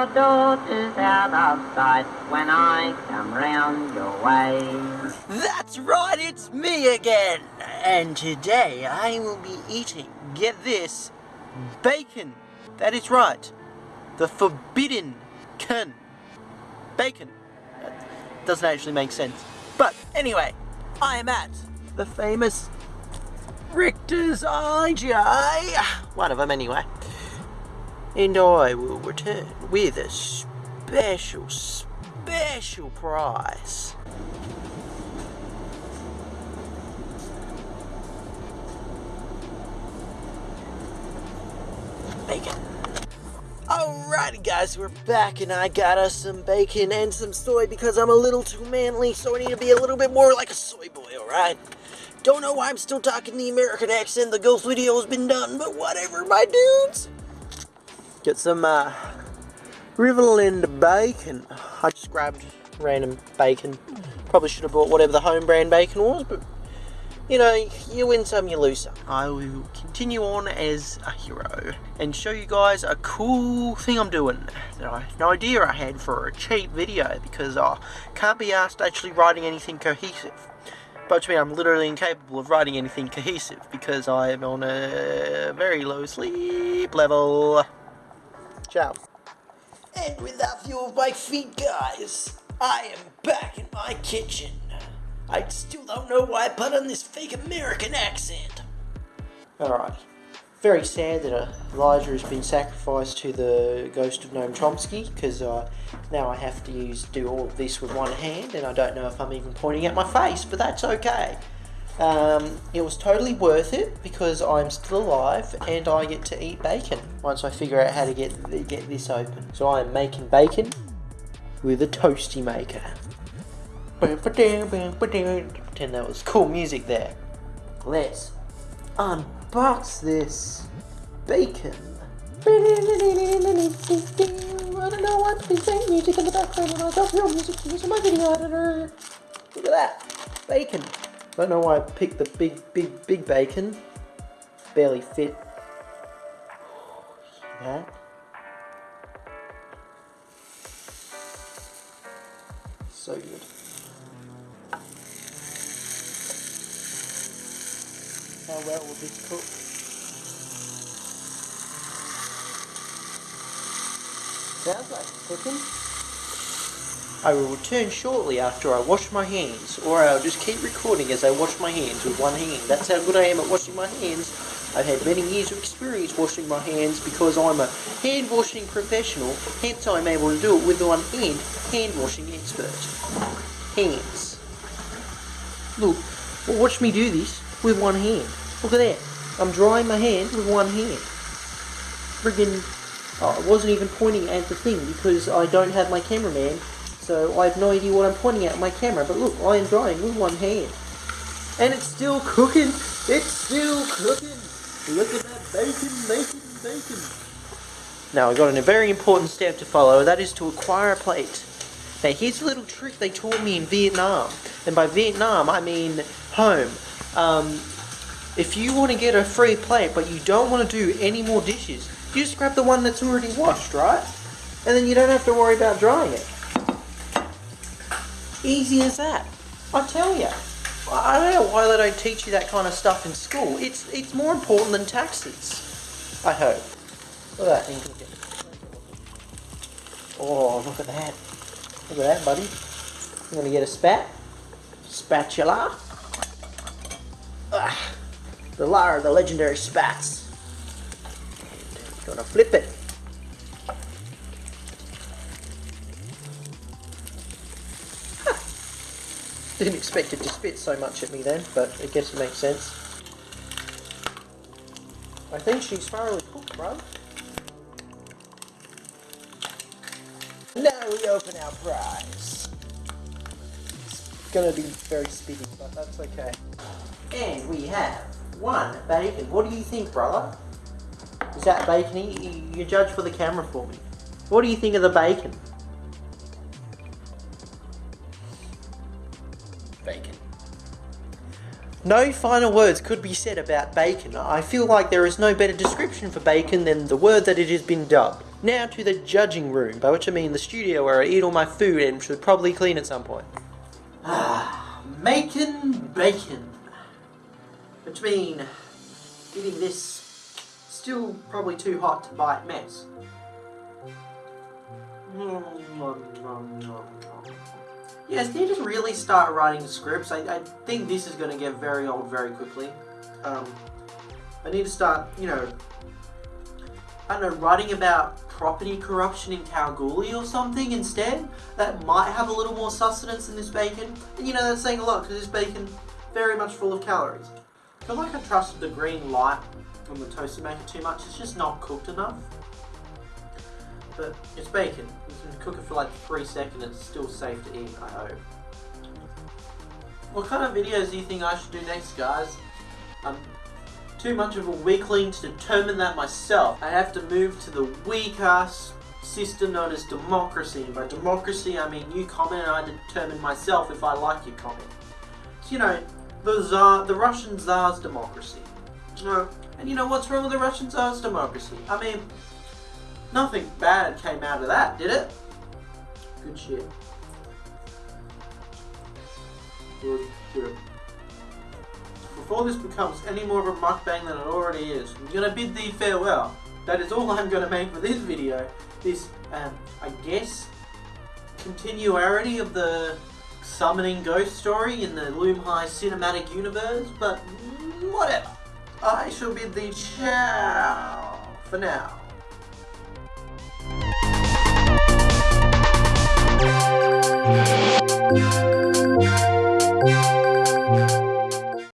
Your daughter's out of sight when I come round your way. That's right, it's me again! And today I will be eating, get this, bacon. That is right. The forbidden can. Bacon. That doesn't actually make sense. But anyway, I am at the famous Ritchies IGA. One of them anyway and I will return with a special, special prize. Bacon. Alrighty guys, we're back and I got us some bacon and some soy because I'm a little too manly, so I need to be a little bit more like a soy boy, alright? Don't know why I'm still talking the American accent, the ghost video has been done, but whatever, my dudes. Get some uh, Riverland bacon. I just grabbed random bacon. Probably should have bought whatever the home brand bacon was, but you know, you win some, you lose some. I will continue on as a hero and show you guys a cool thing I'm doing that I no idea I had for a cheap video because I can't be asked actually writing anything cohesive. But to me, I'm literally incapable of writing anything cohesive because I am on a very low sleep level. Ciao. And with that view of my feet, guys, I am back in my kitchen. I still don't know why I put on this fake American accent. Alright. Very sad that uh, Elijah has been sacrificed to the ghost of Noam Chomsky, because uh, now I have to use do all of this with one hand, and I don't know if I'm even pointing at my face, but that's okay. Um, it was totally worth it because I'm still alive and I get to eat bacon once I figure out how to get get this open. So I am making bacon with a toasty maker. Pretend that was cool music there. Let's unbox this bacon. I don't know why please playing music in the background and I don't feel music using my video editor. Look at that. Bacon. Don't know why I picked the big, big, big bacon. Barely fit. That? So good. How well will this cook? Sounds like cooking. I will return shortly after I wash my hands, or I'll just keep recording as I wash my hands with one hand. That's how good I am at washing my hands. I've had many years of experience washing my hands because I'm a hand washing professional, hence I'm able to do it with one hand, hand washing expert. Hands. Look, watch me do this with one hand. Look at that. I'm drying my hand with one hand. Friggin' oh, I wasn't even pointing at the thing because I don't have my cameraman so I have no idea what I'm pointing at my camera, but look, I am drying with one hand. And it's still cooking! It's still cooking! Look at that bacon, bacon, bacon! Now I've got a very important step to follow, that is to acquire a plate. Now here's a little trick they taught me in Vietnam, and by Vietnam I mean home. Um, if you want to get a free plate but you don't want to do any more dishes, you just grab the one that's already washed, right? And then you don't have to worry about drying it. Easy as that. I tell you. I don't know why they don't teach you that kind of stuff in school. It's it's more important than taxes. I hope. Look at that. Oh, look at that. Look at that, buddy. I'm going to get a spat. Spatula. Ah, the Lara, the legendary spats. To flip it. Didn't expect it to spit so much at me then, but I guess it makes sense. I think she's thoroughly cooked, bro. Now we open our prize. It's gonna be very speedy, but that's okay. And we have one bacon. What do you think, brother? Is that bacon? You, judge for the camera for me. What do you think of the bacon. No final words could be said about bacon. I feel like there is no better description for bacon than the word that it has been dubbed. Now to the judging room, by which I mean the studio where I eat all my food and should probably clean at some point. Ah, making bacon. Between eating this still probably too hot to bite mess. Yes, you just really start writing scripts? I, I think this is going to get very old very quickly. Um, I need to start, you know, I don't know, writing about property corruption in Kalgoorlie or something instead. That might have a little more sustenance than this bacon. And you know, that's saying a lot because this bacon very much full of calories. I feel like I trusted the green light on the toaster maker too much. It's just not cooked enough. But it's bacon. You can cook it for like three seconds. It's still safe to eat, I hope. What kind of videos do you think I should do next, guys? I'm too much of a weakling to determine that myself. I have to move to the weak-ass system known as democracy. And by democracy, I mean you comment and I determine myself if I like your comment. So, you know, the Tsar, the Russian Tsar's democracy. You know, and you know what's wrong with the Russian Tsar's democracy? I mean, nothing bad came out of that, did it? Good shit. Good, good. Before this becomes any more of a mukbang than it already is, I'm gonna bid thee farewell. That is all I'm gonna make for this video. This, um, I guess, continuity of the summoning ghost story in the Loom High cinematic universe, but whatever. I shall bid thee ciao for now. Thank you.